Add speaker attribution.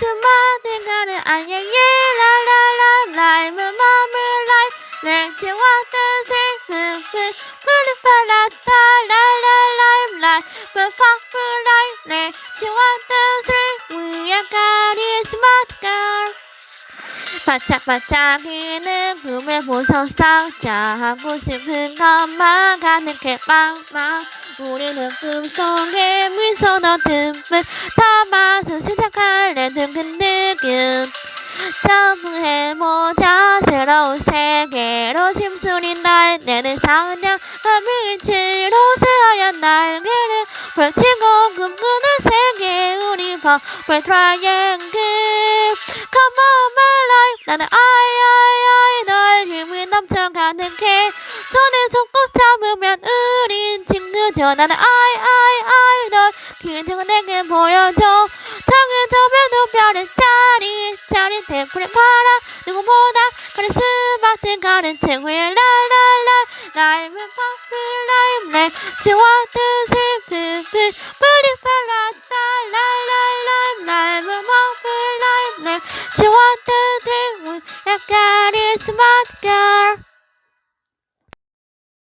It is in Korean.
Speaker 1: 수많은 가는 스리프프 푸르파라타. 라라라 라이 푸파프 라이 렌치 와드 스리 위아가리 스마트가 반짝반짝이는 꿈을 보소서 자 하고 싶은 것만 가득해 빵빵 우리는 꿈속에 미소도 듬뿍 담아서 든근든근 점프해보자 새로운 세계로 심술인 날 내는 상냥 하늘치로 새하얀 날개를 펼치고 꿈꾸는 세계 우리 버블 트라이앵글 Come on my life. 나는 아이아이아이 널 힘이 넘쳐 가득해 손에 손꼭 잡으면 우린 친구죠. 나는 아이아이아이 널 기적은 는 대구리 파라 누구보다 카리스마틱 가는 친구의 랄랄라 라임은 퍼플 라임 내 지워 뜻을 푸푸 뿌리 팔랐다 랄랄라임 라임은 퍼플 라임 내 지워 뜻을 우 카리스마틱